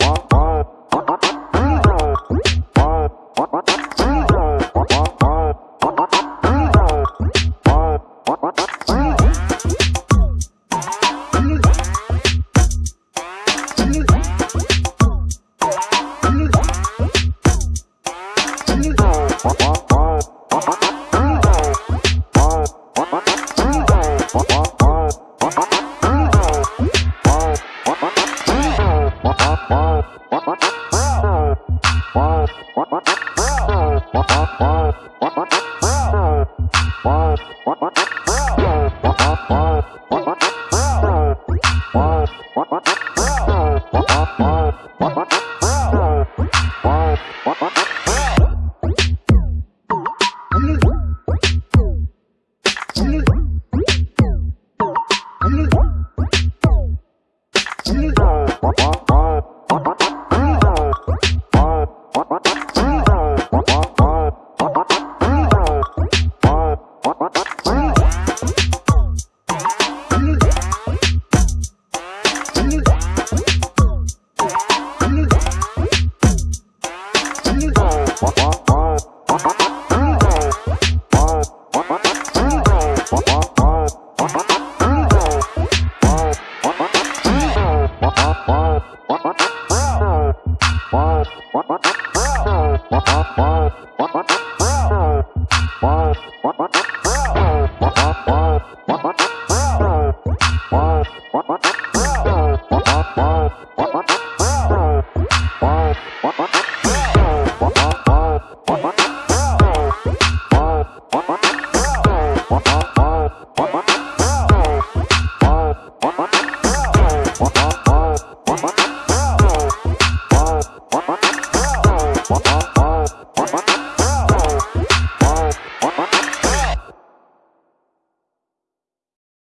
What? Bye. What?